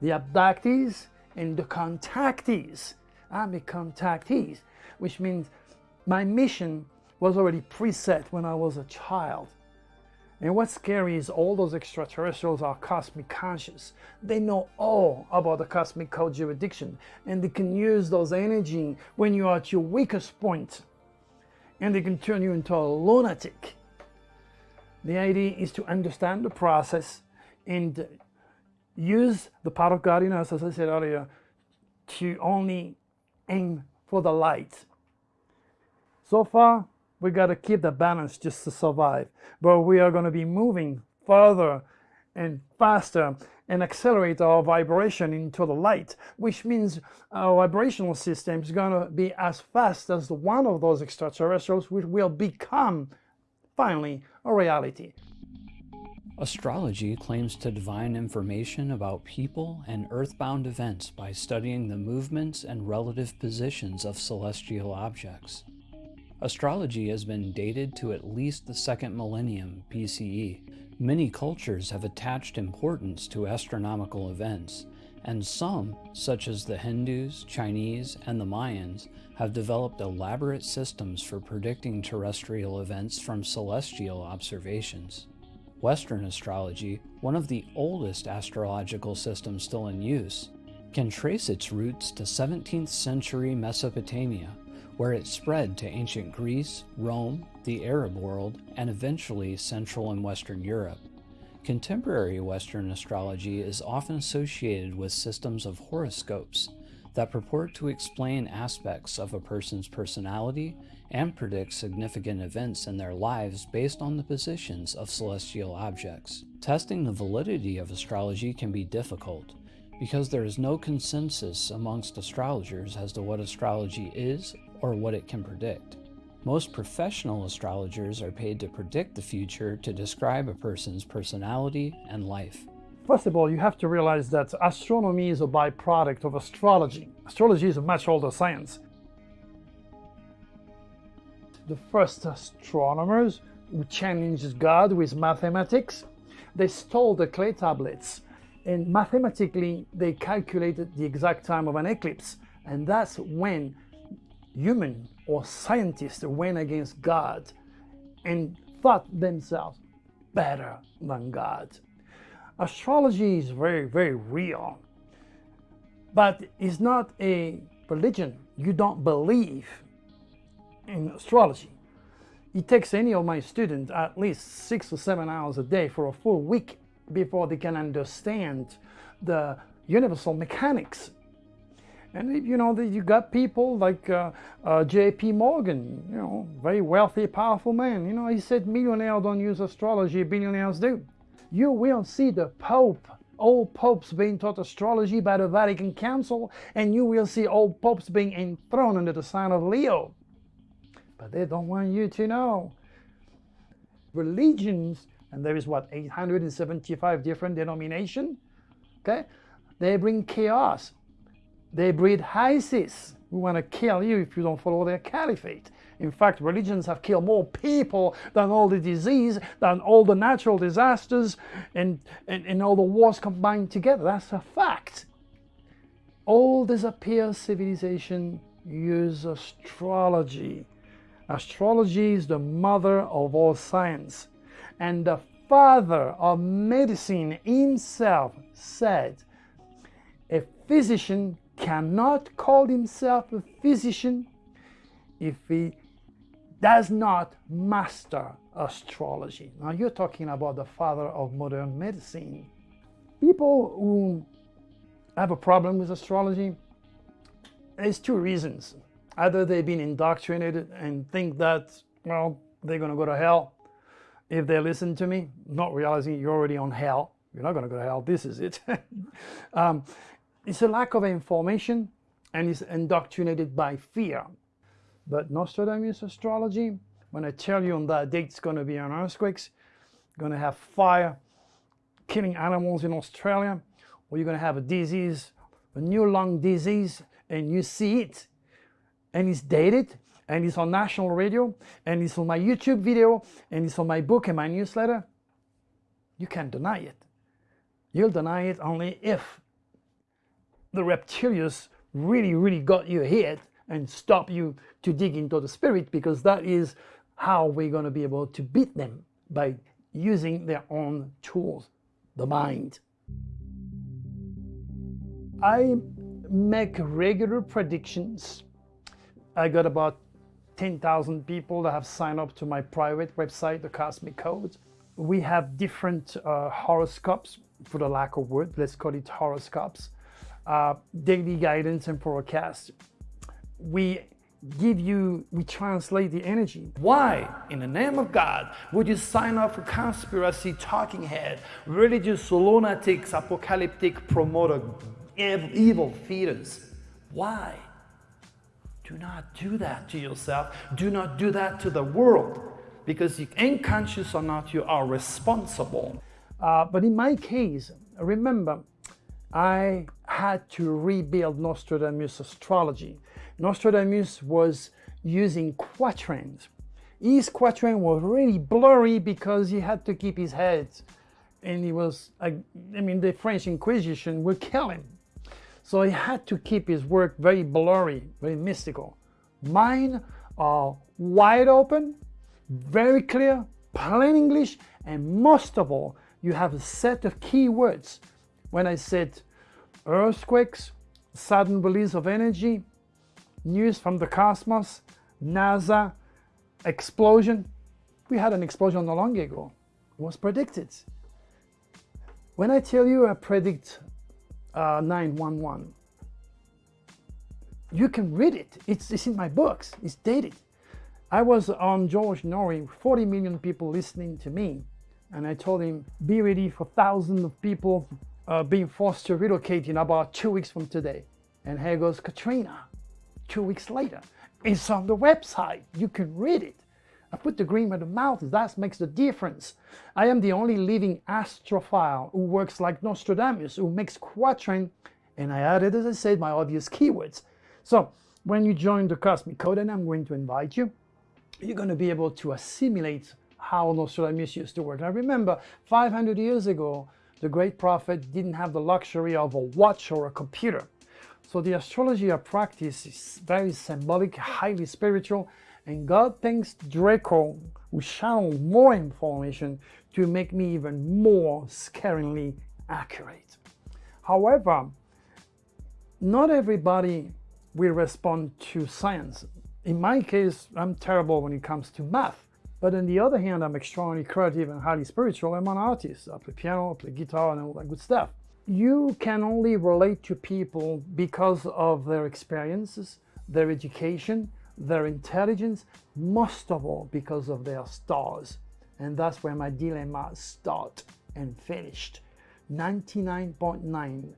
the abductees and the contactees. I'm a contactees, which means my mission was already preset when I was a child. And what's scary is all those extraterrestrials are cosmic conscious. They know all about the cosmic code jurisdiction and they can use those energy when you are at your weakest point and they can turn you into a lunatic. The idea is to understand the process and use the power of God in us, as I said earlier, to only aim for the light. So far, we got to keep the balance just to survive. But we are going to be moving further and faster and accelerate our vibration into the light, which means our vibrational system is going to be as fast as one of those extraterrestrials, which will become finally a reality. Astrology claims to divine information about people and earthbound events by studying the movements and relative positions of celestial objects. Astrology has been dated to at least the second millennium BCE. Many cultures have attached importance to astronomical events, and some, such as the Hindus, Chinese, and the Mayans, have developed elaborate systems for predicting terrestrial events from celestial observations. Western astrology, one of the oldest astrological systems still in use, can trace its roots to 17th century Mesopotamia where it spread to ancient Greece, Rome, the Arab world, and eventually Central and Western Europe. Contemporary Western astrology is often associated with systems of horoscopes that purport to explain aspects of a person's personality and predict significant events in their lives based on the positions of celestial objects. Testing the validity of astrology can be difficult because there is no consensus amongst astrologers as to what astrology is or what it can predict. Most professional astrologers are paid to predict the future to describe a person's personality and life. First of all, you have to realize that astronomy is a byproduct of astrology. Astrology is a much older science. The first astronomers who challenged God with mathematics, they stole the clay tablets and mathematically they calculated the exact time of an eclipse. And that's when human or scientists went against God and thought themselves better than God. Astrology is very, very real, but it's not a religion. You don't believe in astrology. It takes any of my students at least six or seven hours a day for a full week before they can understand the universal mechanics and you know, that you got people like uh, uh, J.P. Morgan, you know, very wealthy, powerful man. You know, he said millionaires don't use astrology, billionaires do. You will see the Pope, old popes being taught astrology by the Vatican Council, and you will see old popes being enthroned under the sign of Leo. But they don't want you to know. Religions, and there is what, 875 different denominations, okay? They bring chaos they breed ISIS We want to kill you if you don't follow their caliphate. In fact, religions have killed more people than all the disease, than all the natural disasters, and, and, and all the wars combined together. That's a fact. All disappear civilization use astrology. Astrology is the mother of all science. And the father of medicine himself said, a physician cannot call himself a physician if he does not master astrology. Now you're talking about the father of modern medicine. People who have a problem with astrology, there's two reasons. Either they've been indoctrinated and think that, well, they're going to go to hell if they listen to me, not realizing you're already on hell. You're not going to go to hell. This is it. [laughs] um, it's a lack of information and it's indoctrinated by fear. But Nostradamus astrology, when I tell you on that date it's going to be an earthquakes, going to have fire, killing animals in Australia, or you're going to have a disease, a new lung disease, and you see it, and it's dated, and it's on national radio, and it's on my YouTube video, and it's on my book and my newsletter, you can't deny it. You'll deny it only if the reptilians really, really got you hit and stop you to dig into the spirit because that is how we're going to be able to beat them by using their own tools, the mind. I make regular predictions. I got about 10,000 people that have signed up to my private website, the Cosmic Code. We have different uh, horoscopes, for the lack of word, let's call it horoscopes, uh, daily guidance and forecast. We give you, we translate the energy. Why, in the name of God, would you sign up for conspiracy talking head, religious lunatics, apocalyptic promoter, evil feeders? Why? Do not do that to yourself. Do not do that to the world because you ain't conscious or not, you are responsible. Uh, but in my case, remember, I had to rebuild Nostradamus astrology. Nostradamus was using quatrains. His quatrain was really blurry because he had to keep his head and he was, I, I mean, the French Inquisition would kill him. So he had to keep his work very blurry, very mystical. Mine are wide open, very clear, plain English, and most of all, you have a set of keywords. When I said earthquakes, sudden release of energy, news from the cosmos, NASA, explosion. We had an explosion not long ago. It was predicted. When I tell you I predict uh, 911, you can read it. It's, it's in my books. It's dated. I was on George Noory, 40 million people listening to me. And I told him, be ready for thousands of people uh, being forced to relocate in about two weeks from today. And here goes Katrina two weeks later. It's on the website. You can read it. I put the green where the mouth. That makes the difference. I am the only living astrophile who works like Nostradamus, who makes quatrain, and I added, as I said, my obvious keywords. So when you join the Cosmic Code, and I'm going to invite you, you're going to be able to assimilate how Nostradamus used to work. Now remember, 500 years ago, the great prophet didn't have the luxury of a watch or a computer. So the astrology I practice is very symbolic, highly spiritual, and God thanks Draco, who channeled more information to make me even more scaringly accurate. However, not everybody will respond to science. In my case, I'm terrible when it comes to math. But on the other hand, I'm extremely creative and highly spiritual. I'm an artist. I play piano, I play guitar, and all that good stuff you can only relate to people because of their experiences, their education, their intelligence, most of all because of their stars. And that's where my dilemma start and finished. 99.9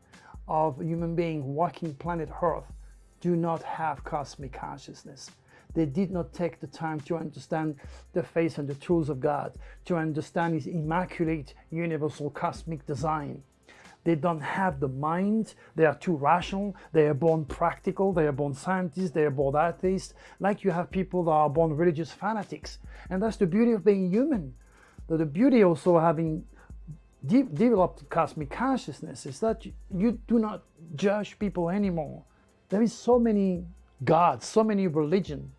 of human beings walking planet Earth do not have cosmic consciousness. They did not take the time to understand the face and the tools of God, to understand His immaculate universal cosmic design. They don't have the mind. They are too rational. They are born practical. They are born scientists. They are born atheists. Like you have people that are born religious fanatics. And that's the beauty of being human. The, the beauty also having de developed cosmic consciousness is that you, you do not judge people anymore. There is so many gods, so many religion.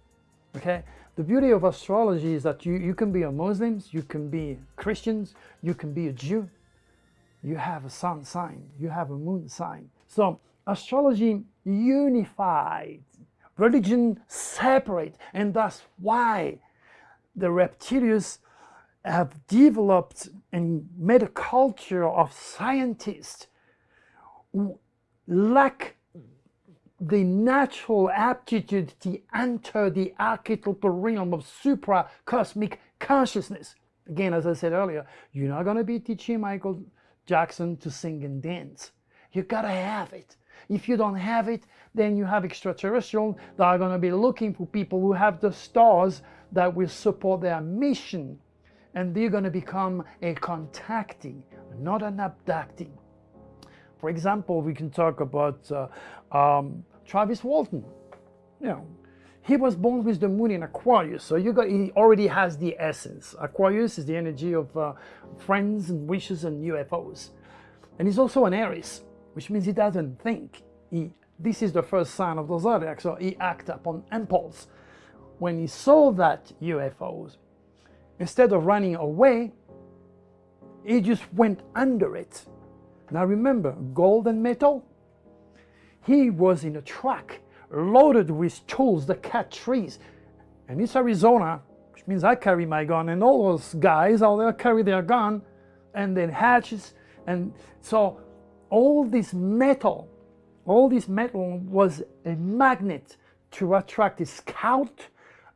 Okay, the beauty of astrology is that you, you can be a Muslims, you can be Christians, you can be a Jew, you have a sun sign, you have a moon sign. So astrology unified, religion separate, and that's why the reptilians have developed and made a culture of scientists who lack the natural aptitude to enter the archetypal realm of supra cosmic consciousness. Again, as I said earlier, you're not going to be teaching Michael Jackson to sing and dance. You gotta have it. If you don't have it, then you have extraterrestrial that are going to be looking for people who have the stars that will support their mission. And they're going to become a contacting, not an abducting. For example, we can talk about uh, um, Travis Walton. You know, he was born with the moon in Aquarius, so you got he already has the essence. Aquarius is the energy of uh, friends and wishes and UFOs, and he's also an Aries, which means he doesn't think. He this is the first sign of the zodiac, so he acted upon impulse. When he saw that UFOs, instead of running away, he just went under it. Now remember, gold and metal. He was in a truck loaded with tools that cut trees. And it's Arizona, which means I carry my gun, and all those guys out there carry their gun and then hatches. And so all this metal all this metal was a magnet to attract a scout,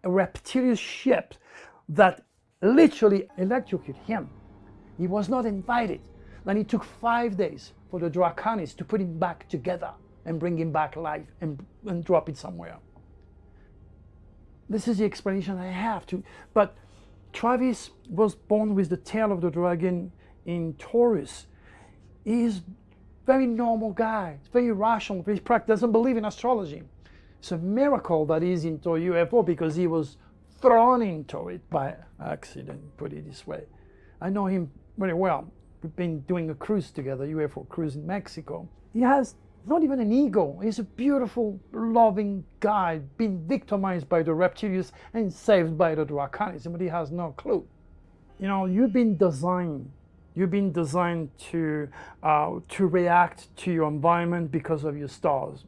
a reptilian ship that literally electrocuted him. He was not invited. Then it took five days for the Draconis to put him back together and bring him back alive and, and drop it somewhere. This is the explanation I have to. But Travis was born with the tail of the dragon in Taurus. He is very normal guy. Very rational, very practical, doesn't believe in astrology. It's a miracle that he's into UFO because he was thrown into it by accident, put it this way. I know him very well. We've been doing a cruise together, UFO cruise in Mexico. He has not even an ego. He's a beautiful, loving guy, being victimized by the reptilians and saved by the Draconis, but he has no clue. You know, you've been designed You've been designed to, uh, to react to your environment because of your stars.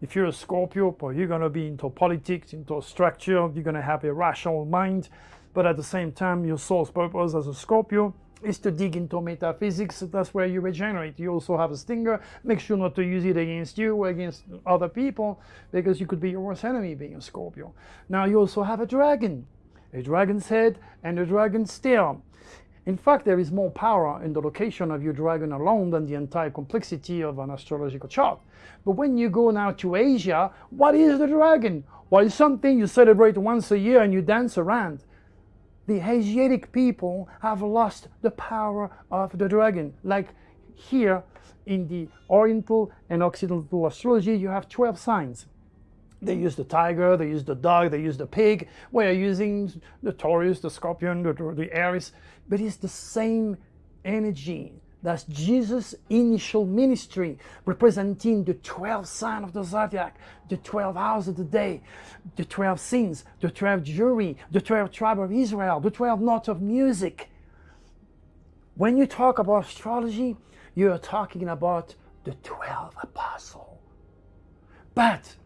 If you're a Scorpio, well, you're going to be into politics, into structure, you're going to have a rational mind, but at the same time, your soul's purpose as a Scorpio is to dig into metaphysics. That's where you regenerate. You also have a stinger. Make sure not to use it against you or against other people because you could be your worst enemy being a Scorpio. Now you also have a dragon, a dragon's head and a dragon's tail. In fact, there is more power in the location of your dragon alone than the entire complexity of an astrological chart. But when you go now to Asia, what is the dragon? Well, it's something you celebrate once a year and you dance around. The Asiatic people have lost the power of the dragon. Like here in the Oriental and Occidental astrology, you have 12 signs. They use the tiger, they use the dog, they use the pig. We're using the Taurus, the Scorpion, the, the Aries, but it's the same energy. That's Jesus' initial ministry, representing the 12 signs of the zodiac, the 12 hours of the day, the 12 sins, the 12 jury, the 12 tribe of Israel, the 12 notes of music. When you talk about astrology, you're talking about the 12 apostles. But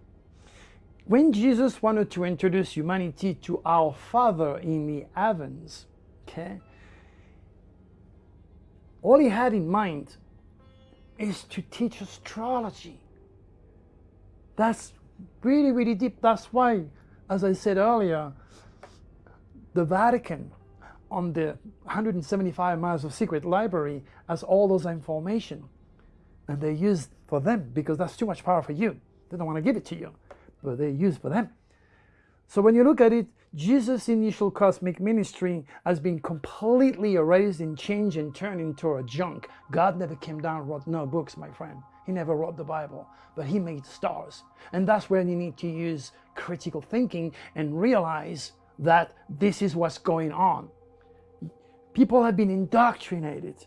when Jesus wanted to introduce humanity to our Father in the heavens, okay, all he had in mind is to teach astrology. That's really, really deep. That's why, as I said earlier, the Vatican on the 175 miles of secret library has all those information. And they use for them because that's too much power for you. They don't want to give it to you but they use for them. So when you look at it, Jesus' initial cosmic ministry has been completely erased and changed and turned into a junk. God never came down wrote no books, my friend. He never wrote the Bible, but he made stars. And that's where you need to use critical thinking and realize that this is what's going on. People have been indoctrinated.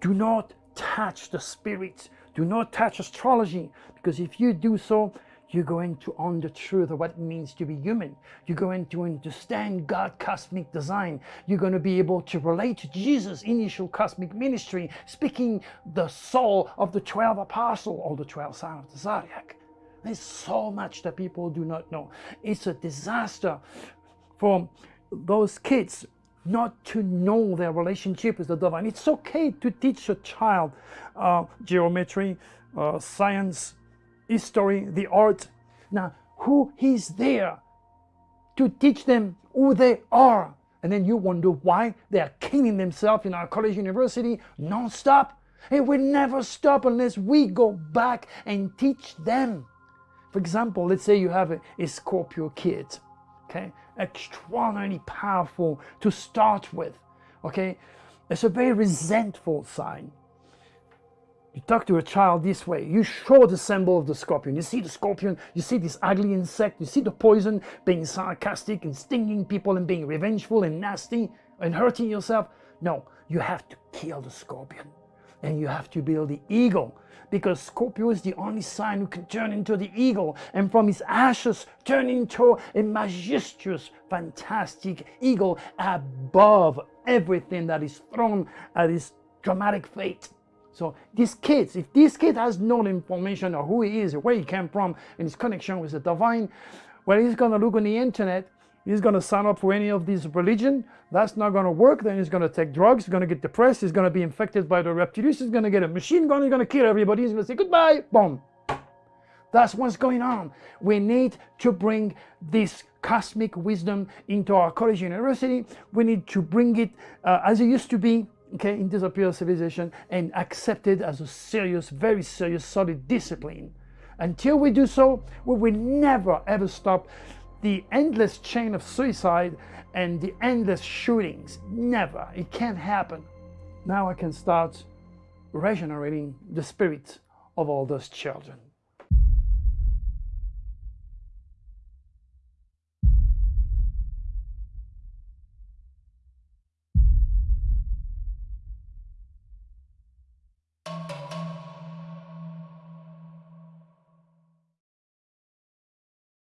Do not touch the spirit. Do not touch astrology, because if you do so, you're going to own the truth of what it means to be human. You're going to understand God cosmic design. You're going to be able to relate to Jesus' initial cosmic ministry, speaking the soul of the 12 apostle or the 12 signs of the zodiac. There's so much that people do not know. It's a disaster for those kids not to know their relationship with the divine. It's okay to teach a child uh, geometry, uh, science, history, the art. Now, who is there to teach them who they are? And then you wonder why they are killing themselves in our college university non-stop. It will never stop unless we go back and teach them. For example, let's say you have a, a Scorpio kid, okay? Extraordinarily powerful to start with, okay? It's a very resentful sign. You talk to a child this way, you show the symbol of the scorpion. You see the scorpion, you see this ugly insect, you see the poison being sarcastic and stinging people and being revengeful and nasty and hurting yourself. No, you have to kill the scorpion and you have to build the eagle because Scorpio is the only sign who can turn into the eagle and from his ashes turn into a majestuous, fantastic eagle above everything that is thrown at his dramatic fate. So these kids, if this kid has no information of who he is, where he came from, and his connection with the divine, well, he's going to look on the internet, he's going to sign up for any of these religion, that's not going to work, then he's going to take drugs, he's going to get depressed, he's going to be infected by the reptilians, he's going to get a machine gun, he's going to kill everybody, he's going to say goodbye, boom. That's what's going on. We need to bring this cosmic wisdom into our college university. We need to bring it uh, as it used to be okay, in disappear civilization and accepted as a serious, very serious, solid discipline. Until we do so, we will never ever stop the endless chain of suicide and the endless shootings. Never. It can't happen. Now I can start regenerating the spirit of all those children.